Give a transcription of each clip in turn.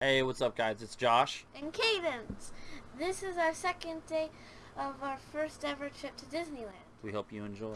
Hey, what's up, guys? It's Josh. and Cadence. This is our second day of our first ever trip to Disneyland. We hope you enjoy.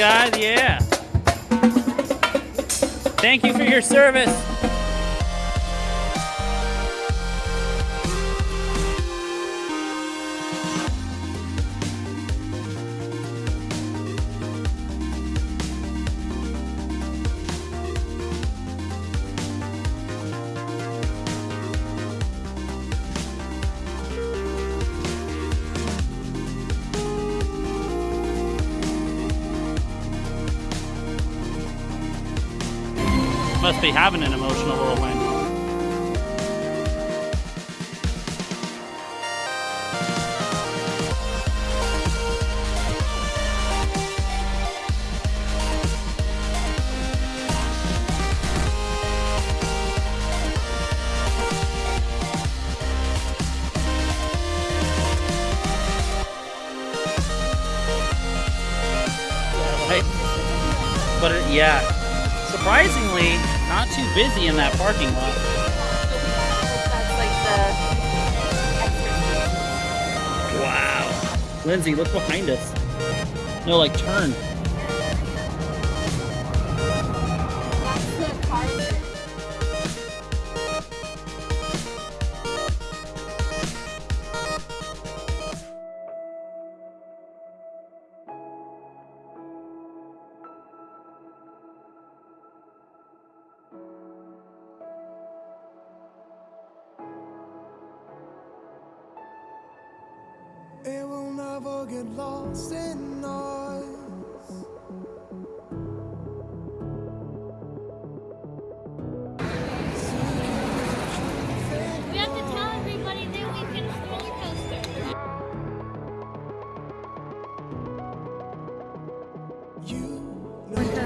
Guys? Yeah. Thank you for your service. Yeah, surprisingly, not too busy in that parking lot. Like Wow. Lindsay, look behind us. No, like turn.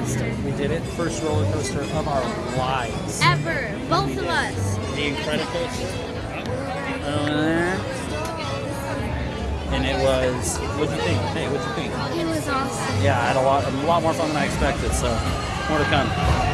Coaster. We did it. First roller coaster of our lives. Ever. Both of us. The Incredicoaster. Uh, and it was. What'd you think? Hey, what'd you think? It was awesome. Yeah, I had a lot, a lot more fun than I expected. So, more to come.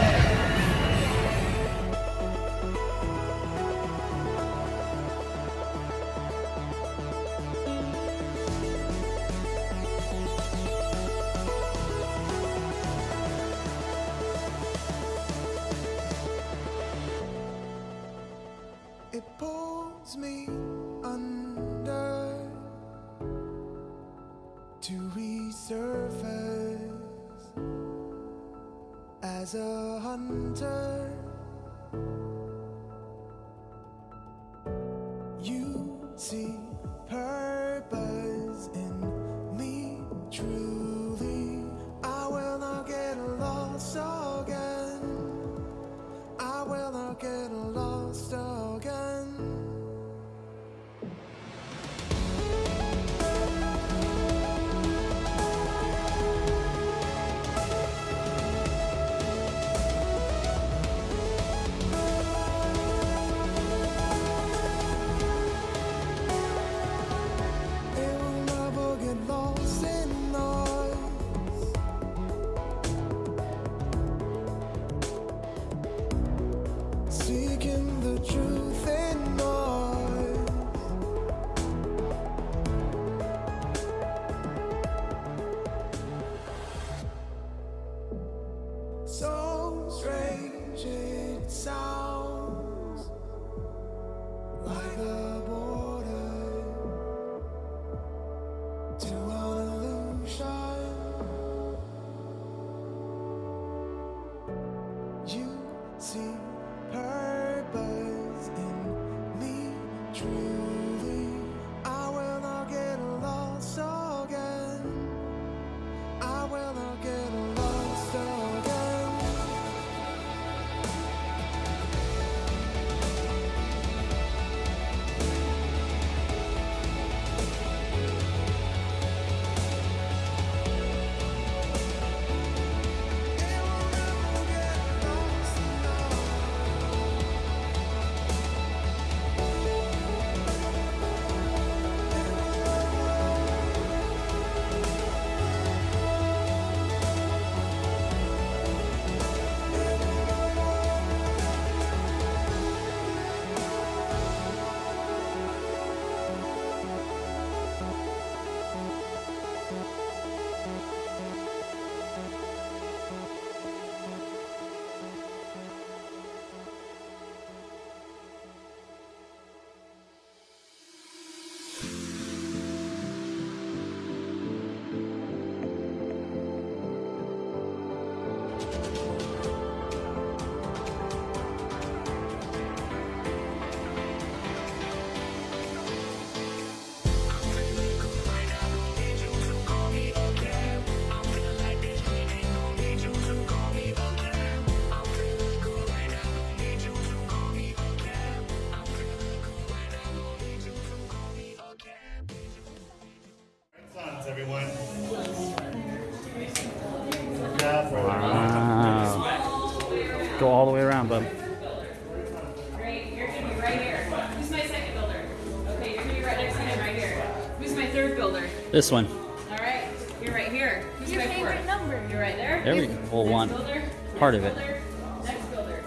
This one. All right, you're right here. Who's Your favorite fourth? number. You're right there. There we go. Well, Next one. Builder. Part Next of it. builder. Next builder.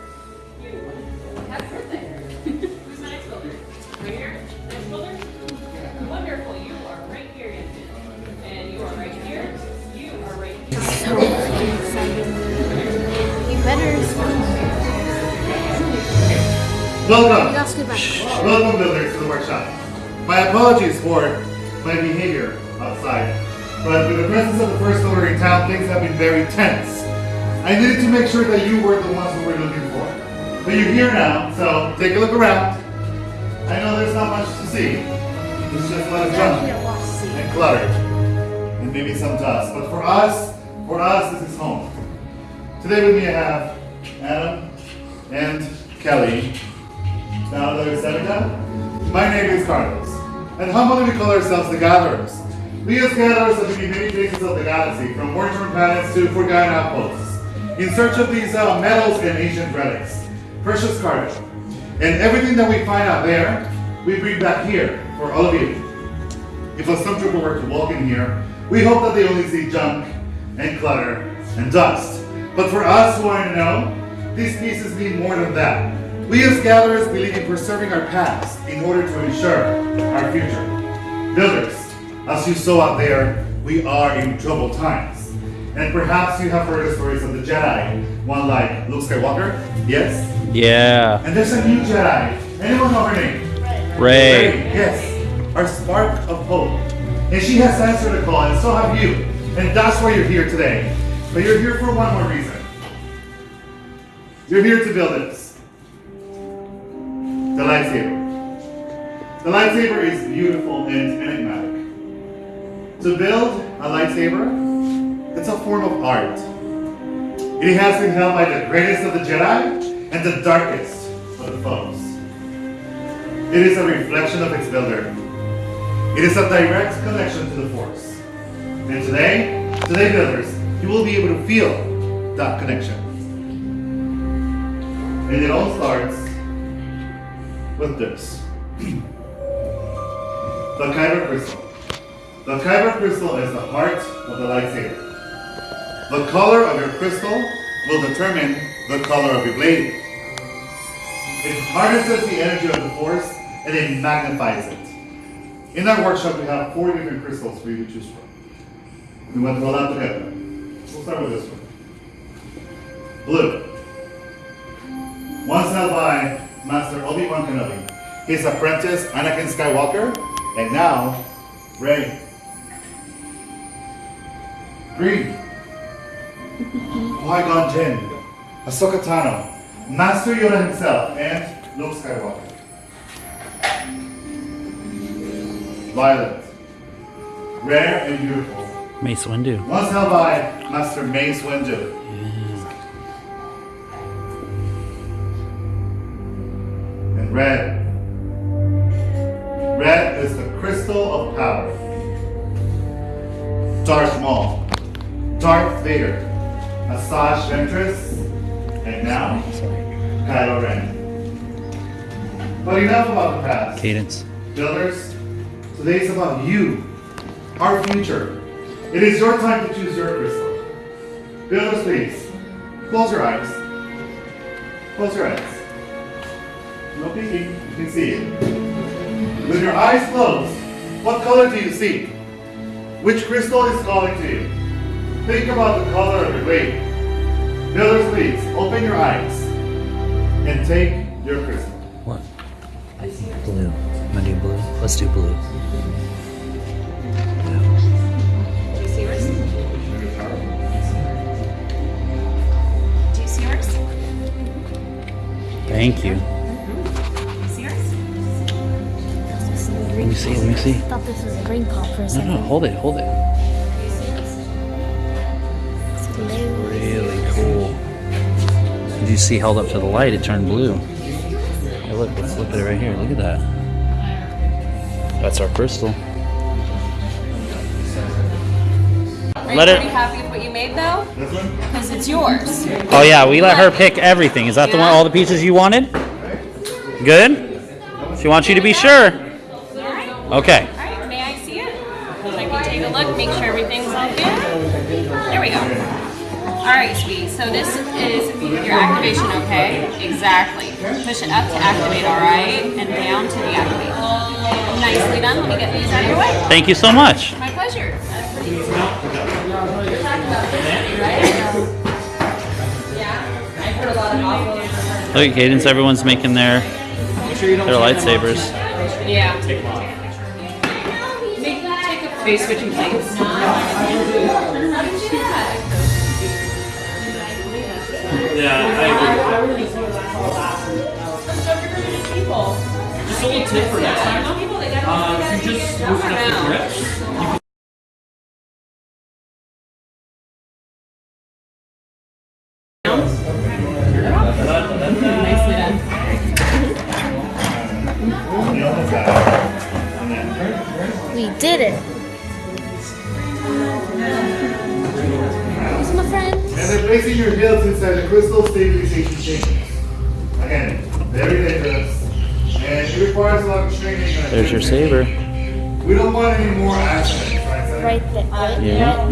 You. Happy birthday. Who's my next builder? Right here. Next builder. Wonderful. You are right here, Yenton. And you are right here. You are right here. So exciting. You better Welcome. Let's go back. Welcome, builders, to the workshop. My apologies for my behavior outside, but with the presence of the first order in town, things have been very tense. I needed to make sure that you were the ones we were looking for. But you're here now, so take a look around. I know there's not much to see. There's just a lot of junk and clutter, and maybe some dust. But for us, for us, this is home. Today with me I have Adam and Kelly. Now there's Seneca. My name is Carlos. And humbly we call ourselves the Gatherers. We as Gatherers have been in many places of the galaxy, from war-torn planets to forgotten outposts, in search of these uh, metals and ancient relics, precious cargo. And everything that we find out there, we bring back here for all of you. If a stormtrooper were to walk in here, we hope that they only see junk and clutter and dust. But for us who want to know, these pieces mean more than that. We as gatherers believe in preserving our past in order to ensure our future. Builders, as you saw out there, we are in troubled times. And perhaps you have heard the stories of the Jedi, one like Luke Skywalker, yes? Yeah. And there's a new Jedi. Anyone know her name? Rey. Yes, our spark of hope. And she has answered the call, and so have you. And that's why you're here today. But you're here for one more reason. You're here to build this. The lightsaber. The lightsaber is beautiful and enigmatic. To build a lightsaber, it's a form of art. It has been held by the greatest of the Jedi and the darkest of the foes. It is a reflection of its builder. It is a direct connection to the Force. And today, today builders, you will be able to feel that connection. And it all starts with this. the Kyber crystal. The Kyber crystal is the heart of the lightsaber. The color of your crystal will determine the color of your blade. It harnesses the energy of the force and it magnifies it. In our workshop, we have four different crystals for you to choose from. We went through all that together. We'll start with this one. Blue. Once held by Master Obi-Wan Kenobi. His apprentice, Anakin Skywalker, and now, Rey. Green. Qui-Gon Jinn, Ahsoka Tano, Master Yoda himself, and Luke Skywalker. Violet. Rare and beautiful. Mace Windu. Once held by Master Mace Windu. And red. Red is the crystal of power. Darth Maul. Darth Vader. Asajj Ventress. And now, Kylo Ren. But enough about the past. Cadence. Builders, today is about you, our future. It is your time to choose your crystal. Builders, please, close your eyes. Close your eyes. No peeking, you can see it. With your eyes closed, what color do you see? Which crystal is calling to you? Think about the color of your blade. Builders, please, open your eyes and take your crystal. What? Blue. I'm gonna do blue. Let's do blue. Do you see yours? Do you see yours? Thank you. Do you see yours? Let me see. Let me see. I thought this was a green pop for a second. No, no. Hold it. Hold it. Did you see held up to the light? It turned blue. Hey, look. Let's look at it right here. Look at that. That's our crystal. Are Let you it- happy with what you made though? Because it's yours. Oh yeah, we let her pick everything. Is that the one? All the pieces you wanted? Good. She wants you to be sure. Okay. Alright, may I see it? I can take a look, make sure everything's all good. There we go. Alright, sweetie, so this is your activation, okay? Exactly. Push it up to activate, alright? And down to deactivate. Nicely done. Let me get these out of your way. Thank you so much. My pleasure. Yeah, I've heard a lot of awful. Look at Cadence. Everyone's making their their lightsabers. Yeah. Make, take a face switching plates. Just a little tip for next time. Um, if you just loosen up the grips, Nicely done. You almost got it. And We did it. Placing your hills inside the crystal stabilization chamber. Again, very dangerous. And it requires a lot of training. and There's your attention. saber. We don't want any more accidents, right? Sam? Right there. Right, Yeah.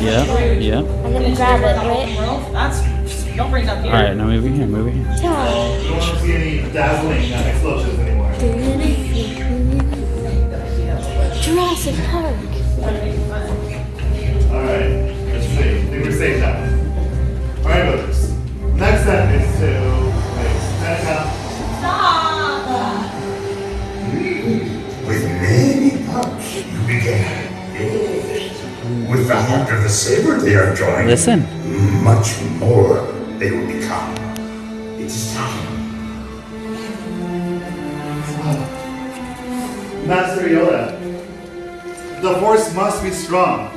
Yeah. Yeah. I'm gonna grab it, right? that's don't bring it up All here. right. Now move over here. Move over here. Tom. We don't want to see any dazzling uh, explosions anymore. Jurassic Park. Alright, let's see. I think we're safe now. Alright, brothers. Next step is to wait, stand With many parts you began. With the heart of the saber they are joined, Listen. much more they will become. It is time. Master Yoda, the Force must be strong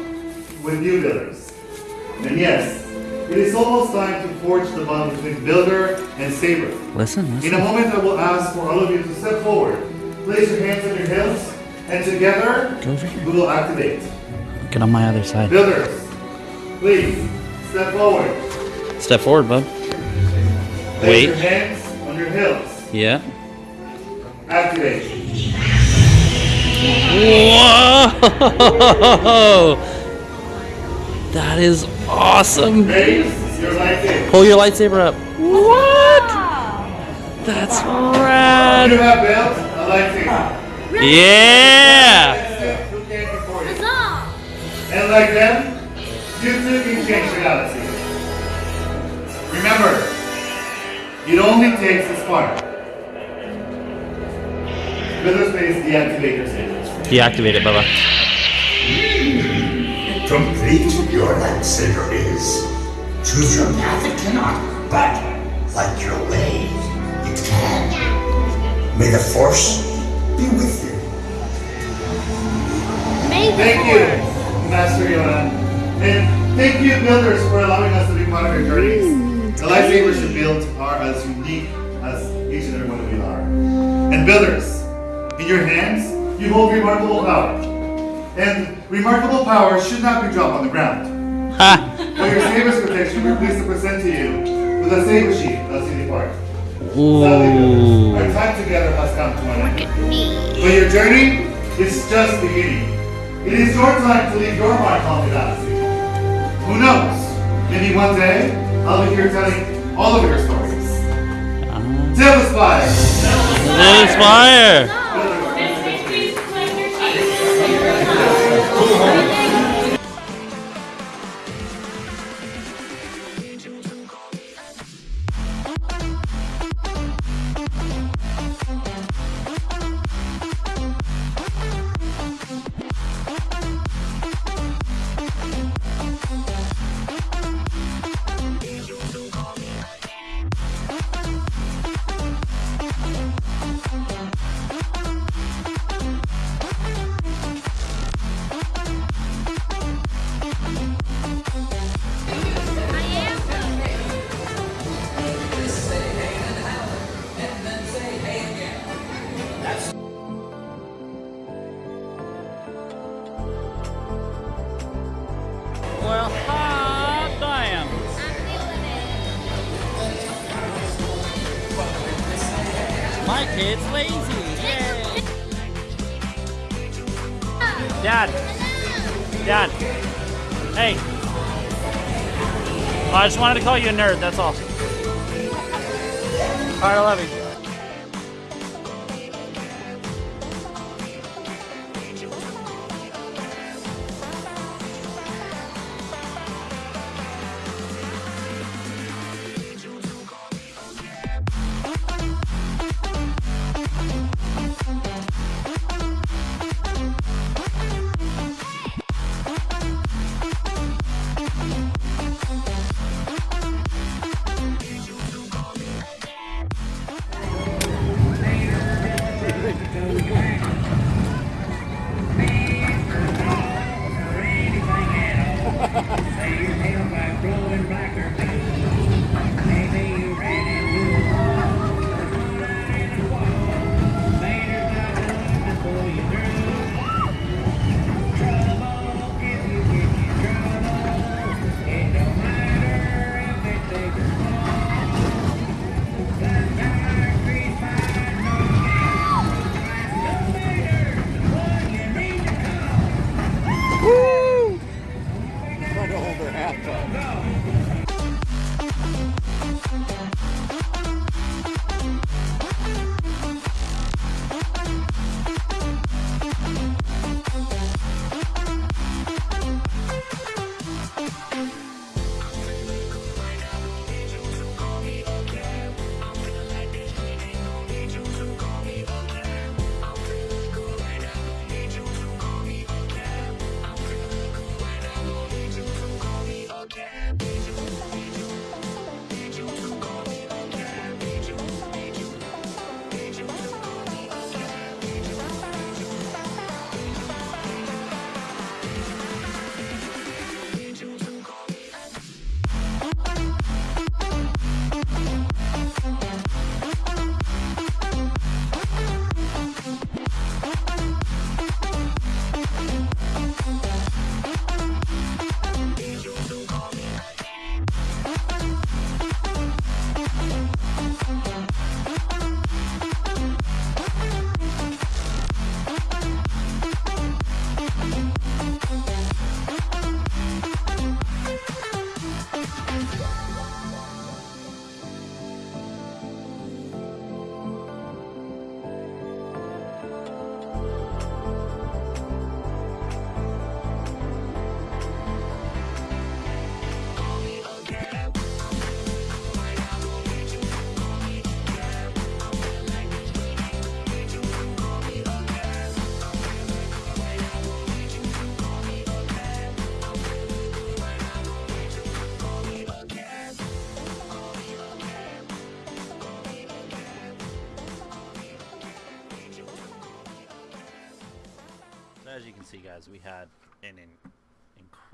with you builders. And yes, it is almost time to forge the bond between Builder and Saber. Listen, In a moment, I will ask for all of you to step forward. Place your hands on your hips, and together we will activate. Get on my other side. Builders, please step forward. Step forward, bud. Place Wait. your hands on your hips. Yeah. Activate. Whoa! That is awesome. Pull your lightsaber up. What? That's rad. have built a lightsaber. Yeah. Yes, who came before you? Huzzah! And like them, you too can change galaxy. Remember, it only takes a spark. Builder space deactivate your saber. Deactivate it, Bubba. Complete your lightsaber is. Choose your path it cannot, but like your way, it can. May the Force be with you. May the Thank you, Master Yoda. And thank you, builders, for allowing us to be part of your journeys. The mm. lightsabers you built are as unique as each and every one of you are. And builders, in your hands, you hold remarkable power. And remarkable power should not be dropped on the ground. Ha! For your saber's protection, we're pleased to present to you with a saber sheath as you Park. Ooh. our time together has come to an end. Look at me. But your journey is just beginning. It is your time to leave your mark on the galaxy. Who knows? Maybe one day I'll be here telling all of your stories. Tale the Spire! Inspire. Next I just wanted to call you a nerd, that's all. Alright, I love you.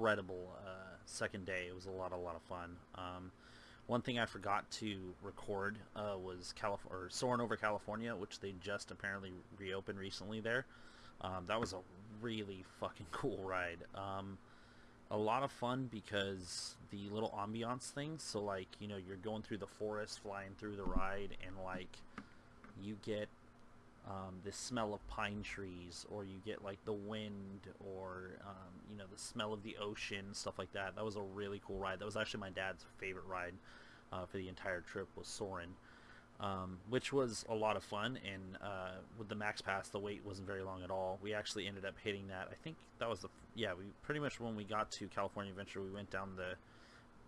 Incredible uh, second day. It was a lot, a lot of fun. Um, one thing I forgot to record uh, was or Soarin' Over California, which they just apparently reopened recently there. Um, that was a really fucking cool ride. Um, a lot of fun because the little ambiance things. So like, you know, you're going through the forest, flying through the ride, and like, you get um, the smell of pine trees, or you get like the wind, or um, you know the smell of the ocean, stuff like that. That was a really cool ride. That was actually my dad's favorite ride uh, for the entire trip was Soarin', um, which was a lot of fun. And uh, with the Max Pass, the wait wasn't very long at all. We actually ended up hitting that. I think that was the yeah. We pretty much when we got to California Adventure, we went down the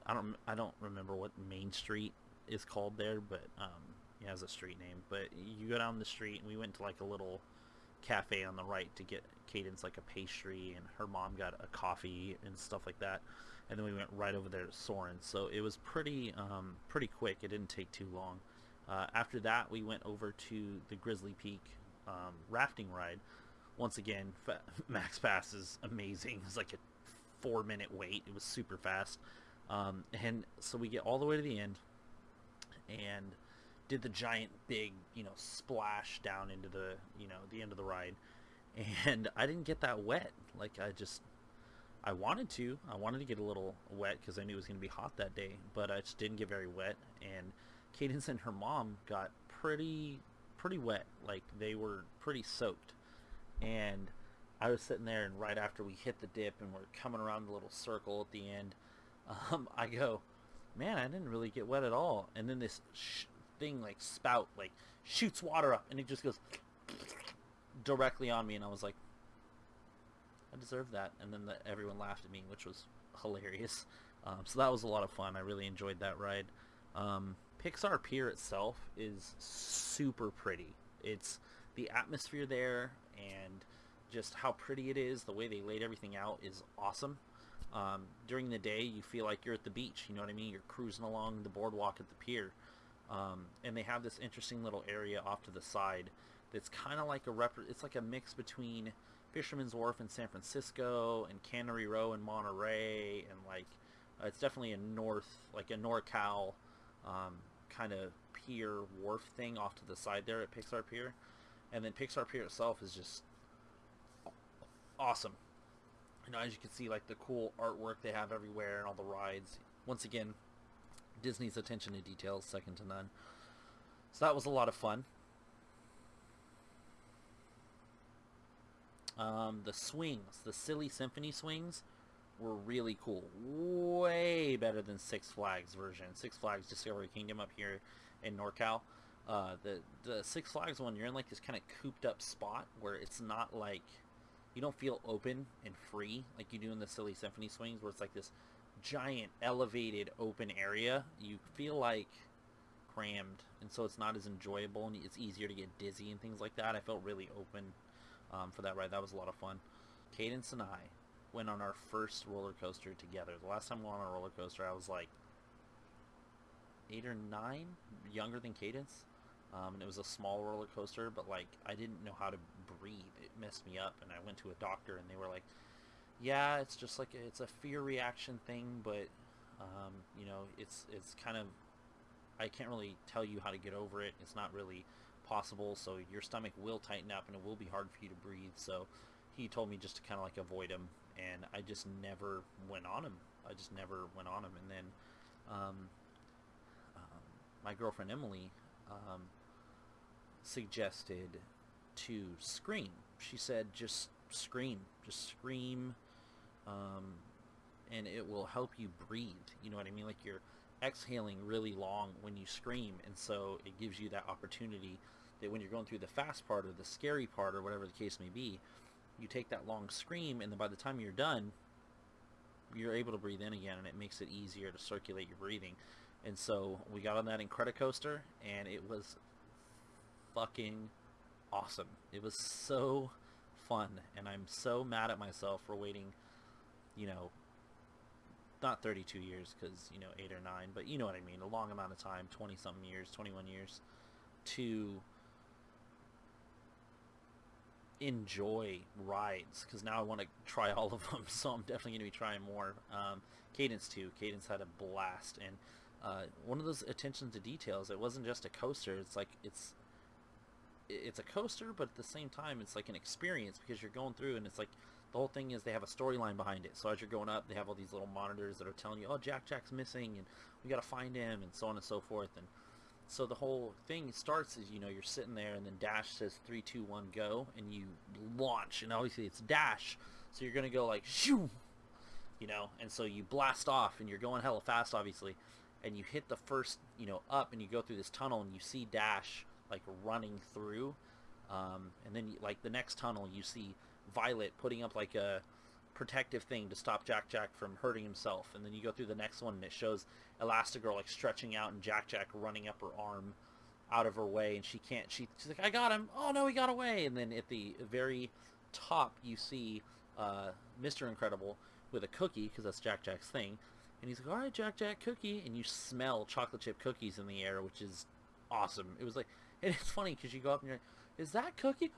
I don't I don't remember what Main Street is called there, but um, has a street name. But you go down the street, and we went to like a little cafe on the right to get Cadence like a pastry, and her mom got a coffee and stuff like that. And then we went right over there to Soarin'. So it was pretty um, pretty quick. It didn't take too long. Uh, after that, we went over to the Grizzly Peak um, rafting ride. Once again, fa- Max Pass is amazing. It's like a four minute wait. It was super fast. Um, and so we get all the way to the end and did the giant big, you know, splash down into the, you know, the end of the ride. And I didn't get that wet. Like I just, I wanted to. I wanted to get a little wet because I knew it was going to be hot that day, but I just didn't get very wet. And Cadence and her mom got pretty, pretty wet. Like they were pretty soaked. And I was sitting there, and right after we hit the dip and we're coming around the little circle at the end, um, I go, man, I didn't really get wet at all. And then this sh- thing like spout like shoots water up, and it just goes directly on me, and I was like, I deserve that. And then the, everyone laughed at me, which was hilarious. Um, so that was a lot of fun. I really enjoyed that ride. Um, Pixar Pier itself is super pretty. It's the atmosphere there and just how pretty it is. The way they laid everything out is awesome. Um, during the day, you feel like you're at the beach. You know what I mean? You're cruising along the boardwalk at the pier. Um, and they have this interesting little area off to the side that's kind of like a rep- it's like a mix between Fisherman's Wharf in San Francisco and Cannery Row in Monterey and like uh, it's definitely a north like a NorCal um, kind of pier wharf thing off to the side there at Pixar Pier, and then Pixar Pier itself is just awesome. You know, as you can see, like the cool artwork they have everywhere and all the rides. Once again, Disney's attention to detail is second to none. So that was a lot of fun. Um, the swings, the silly symphony swings, were really cool. Way better than Six Flags version. Six Flags Discovery Kingdom up here in NorCal. Uh, the the Six Flags one, you're in like this kind of cooped up spot where it's not like you don't feel open and free like you do in the Silly Symphony swings, where it's like this giant elevated open area. You feel like crammed, and so it's not as enjoyable, and it's easier to get dizzy and things like that. I felt really open um, for that ride. That was a lot of fun. Cadence and I went on our first roller coaster together. The last time we went on a roller coaster, I was like eight or nine, younger than Cadence. Um, and it was a small roller coaster, but like I didn't know how to breathe. It messed me up, and I went to a doctor, and they were like, "Yeah, it's just like it's a fear reaction thing, but um, you know, it's it's kind of I can't really tell you how to get over it. It's not really possible. So your stomach will tighten up, and it will be hard for you to breathe. So he told me just to kind of like avoid him, and I just never went on him. I just never went on him, and then um, um, my girlfriend Emily um, suggested to scream. She said, just scream, just scream, um, and it will help you breathe. You know what I mean? Like you're exhaling really long when you scream, and so it gives you that opportunity that when you're going through the fast part or the scary part or whatever the case may be, you take that long scream, and then by the time you're done, you're able to breathe in again, and it makes it easier to circulate your breathing. And so we got on that Incredicoaster, and it was fucking awesome. It was so fun, and I'm so mad at myself for waiting, you know, not 32 years, because, you know, 8 or 9, but you know what I mean, a long amount of time, 20-something years, 21 years, to enjoy rides because now I want to try all of them. So I'm definitely going to be trying more. Um, Cadence too. Cadence had a blast, and uh, one of those attention to details. It wasn't just a coaster. It's like it's it's a coaster, but at the same time, it's like an experience because you're going through, and it's like the whole thing is they have a storyline behind it. So as you're going up, they have all these little monitors that are telling you, oh, Jack Jack's missing, and we got to find him, and so on and so forth. And so the whole thing starts as you know you're sitting there, and then Dash says three, two, one, go, and you launch, and obviously it's Dash, so you're gonna go like shoo, you know, and so you blast off, and you're going hella fast, obviously, and you hit the first, you know, up, and you go through this tunnel, and you see Dash like running through, um, and then like the next tunnel, you see Violet putting up like a protective thing to stop Jack Jack from hurting himself, and then you go through the next one, and it shows Elastigirl like stretching out, and Jack Jack running up her arm out of her way, and she can't. She, she's like, "I got him! Oh no, he got away!" And then at the very top, you see uh, Mr. Incredible with a cookie, because that's Jack Jack's thing, and he's like, "All right, Jack Jack, cookie," and you smell chocolate chip cookies in the air, which is awesome. It was like, and it's funny because you go up and you're, like, "Is that cookie?"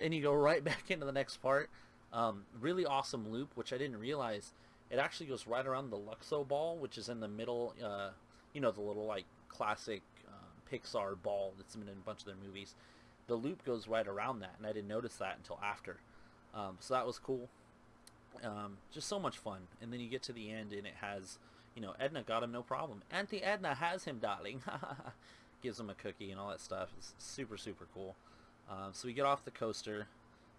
And you go right back into the next part. Um, really awesome loop, which I didn't realize. It actually goes right around the Luxo ball, which is in the middle. Uh, you know, the little like classic uh, Pixar ball that's been in a bunch of their movies. The loop goes right around that, and I didn't notice that until after. Um, so that was cool. Um, just so much fun. And then you get to the end, and it has, you know, Edna got him no problem. Auntie Edna has him, darling. Gives him a cookie and all that stuff. It's super, super cool. Um, so we get off the coaster,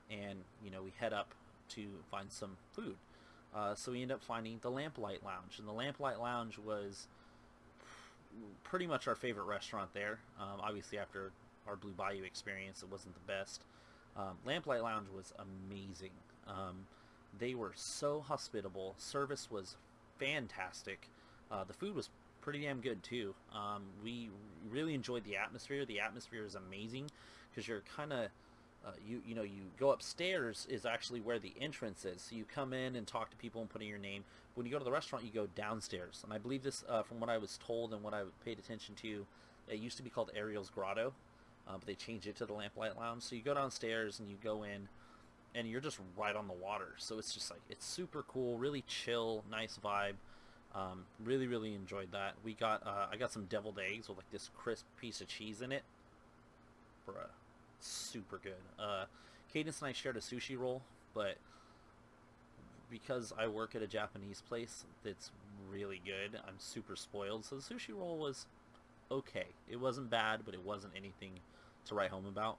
and you know we head up to find some food. Uh, so we end up finding the Lamplight Lounge, and the Lamplight Lounge was pretty much our favorite restaurant there. Um, obviously, after our Blue Bayou experience, it wasn't the best. Um, Lamplight Lounge was amazing. Um, they were so hospitable. Service was fantastic. Uh, the food was pretty damn good too. Um, we really enjoyed the atmosphere. The atmosphere is amazing because you're kind of uh, you you know you go upstairs is actually where the entrance is. So you come in and talk to people and put in your name. When you go to the restaurant, you go downstairs. And I believe this, uh, from what I was told and what I paid attention to, it used to be called Ariel's Grotto, uh, but they changed it to the Lamplight Lounge. So you go downstairs and you go in, and you're just right on the water. So it's just like it's super cool, really chill, nice vibe. Um, really, really enjoyed that. We got uh, I got some deviled eggs with like this crisp piece of cheese in it. Bruh super good. Uh, Cadence and I shared a sushi roll, but because I work at a Japanese place that's really good, I'm super spoiled. So the sushi roll was okay. It wasn't bad, but it wasn't anything to write home about.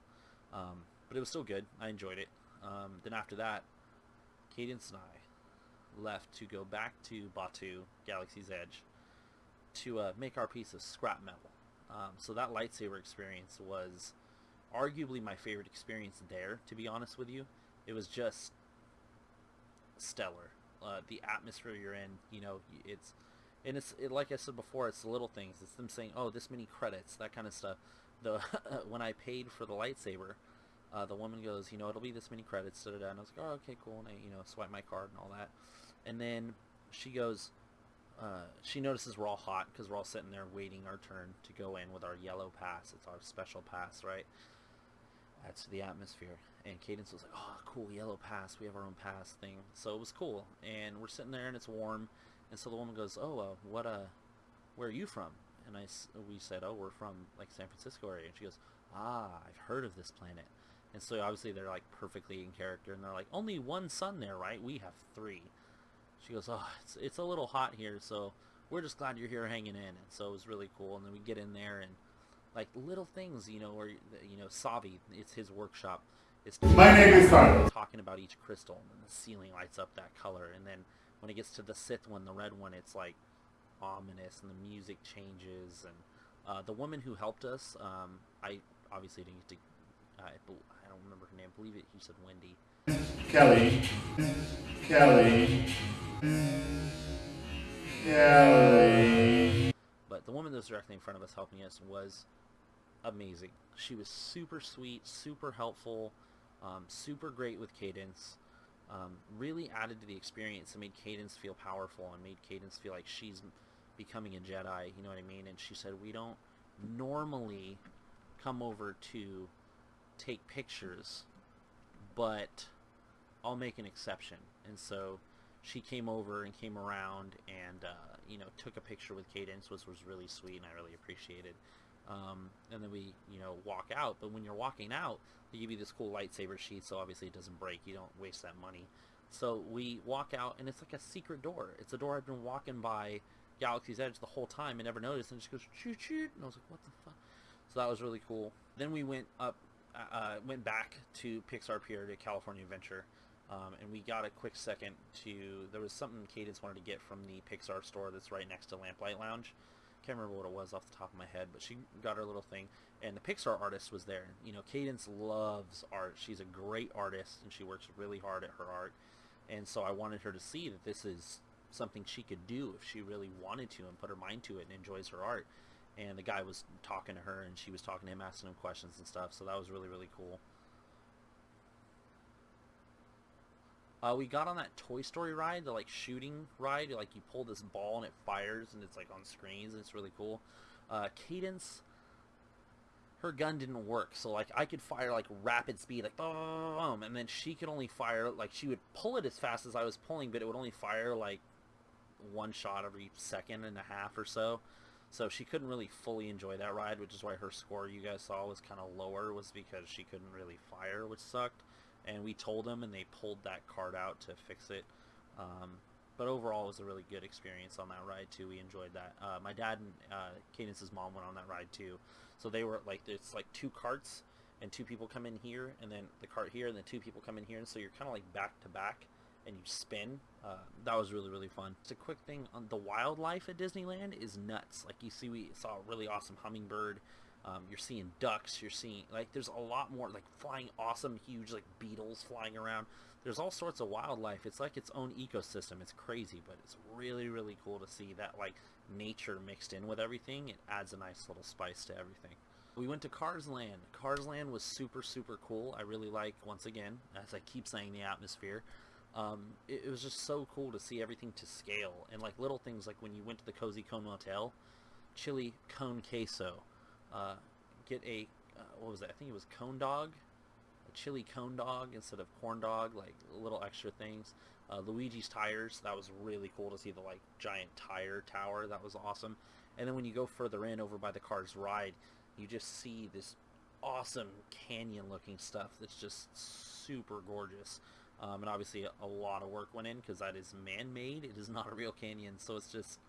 Um, but it was still good. I enjoyed it. Um, then after that, Cadence and I left to go back to Batuu, Galaxy's Edge, to uh, make our piece of scrap metal. Um, so that lightsaber experience was arguably my favorite experience there, to be honest with you. It was just stellar. Uh, the atmosphere you're in, you know, it's, and it's it, like I said before, it's the little things. It's them saying, "Oh, this many credits," that kind of stuff. The when I paid for the lightsaber, uh, the woman goes, "You know, it'll be this many credits." Da, da, da. And I was like, "Oh, okay, cool." And I, you know, swipe my card and all that. And then she goes, uh, she notices we're all hot because we're all sitting there waiting our turn to go in with our yellow pass. It's our special pass, right? To the atmosphere. And Cadence was like, oh, cool, yellow pass. We have our own pass thing. So it was cool. And we're sitting there and it's warm. And so the woman goes, oh, uh, what, uh, where are you from? And I, we said, oh, we're from, like, San Francisco area. And she goes, ah, I've heard of this planet. And so obviously they're, like, perfectly in character. And they're like, only one sun there, right? We have three. She goes, oh, it's, it's a little hot here, so we're just glad you're here hanging in. And so it was really cool. And then we get in there and like little things, you know, or you know, Savi, it's his workshop. Is My name is Carlos. Talking about each crystal, and the ceiling lights up that color, and then when it gets to the Sith one, the red one, it's like ominous, and the music changes. And uh, the woman who helped us, um, I obviously didn't get to. I, I don't remember her name. I believe it. You said Wendy. Kelly. Kelly. Kelly. But the woman that was directly in front of us helping us was amazing. She was super sweet, super helpful, um, super great with Cadence. Um, really added to the experience and made Cadence feel powerful and made Cadence feel like she's becoming a Jedi. You know what I mean? And she said, we don't normally come over to take pictures, but I'll make an exception. And so she came over and came around and uh, you know took a picture with Cadence, which was really sweet and I really appreciated. Um, and then we you know walk out. But when you're walking out, they give you this cool lightsaber sheet, so obviously it doesn't break. You don't waste that money. So we walk out, and it's like a secret door. It's a door I've been walking by Galaxy's Edge the whole time and never noticed, and it just goes choo choo, and I was like, what the fuck? So that was really cool. Then we went up, uh, uh, went back to Pixar Pier to California Adventure, um, and we got a quick second to. There was something Cadence wanted to get from the Pixar store that's right next to Lamplight Lounge. Can't remember what it was off the top of my head, but she got her little thing, and the Pixar artist was there. You know, Cadence loves art. She's a great artist, and she works really hard at her art. And so I wanted her to see that this is something she could do if she really wanted to and put her mind to it and enjoys her art. And the guy was talking to her and she was talking to him, asking him questions and stuff. So that was really, really cool. Uh, we got on that Toy Story ride, the like shooting ride. Like you pull this ball and it fires and it's like on screens and it's really cool. Uh, Cadence, her gun didn't work, so like I could fire like rapid speed, like boom, and then she could only fire like she would pull it as fast as I was pulling, but it would only fire like one shot every second and a half or so. So she couldn't really fully enjoy that ride, which is why her score you guys saw was kind of lower, was because she couldn't really fire, which sucked. And we told them, and they pulled that card out to fix it. Um, but overall, it was a really good experience on that ride too. We enjoyed that. Uh, my dad and uh, Cadence's mom went on that ride too, so they were like, it's like two carts, and two people come in here, and then the cart here, and then two people come in here, and so you're kind of like back to back and you spin. Uh, that was really really fun. It's a quick thing on the wildlife at Disneyland is nuts. Like you see, we saw a really awesome hummingbird. Um, you're seeing ducks. You're seeing like there's a lot more like flying awesome huge like beetles flying around. There's all sorts of wildlife. It's like its own ecosystem. It's crazy, but it's really really cool to see that like nature mixed in with everything. It adds a nice little spice to everything. We went to Cars Land. Cars Land was super super cool. I really like once again, as I keep saying, the atmosphere um, it, it, was just so cool to see everything to scale and like little things like when you went to the Cozy Cone Motel, chili cone queso, uh, get a uh, what was that? I think it was cone dog, a chili cone dog instead of corn dog, like little extra things. Uh, Luigi's tires, that was really cool to see the like giant tire tower. That was awesome. And then when you go further in over by the Cars ride, you just see this awesome canyon looking stuff that's just super gorgeous. Um, and obviously a lot of work went in because that is man-made. It is not a real canyon, so it's just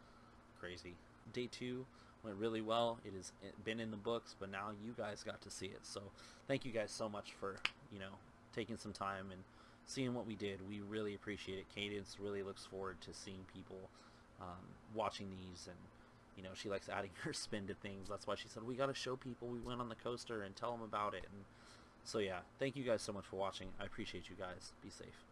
crazy. Day two went really well. It has been in the books, but now you guys got to see it. So thank you guys so much for, you know, taking some time and seeing what we did. We really appreciate it. Cadence really looks forward to seeing people um, watching these and you know, she likes adding her spin to things. That's why she said, we got to show people we went on the coaster and tell them about it. And so yeah, thank you guys so much for watching. I appreciate you guys. Be safe.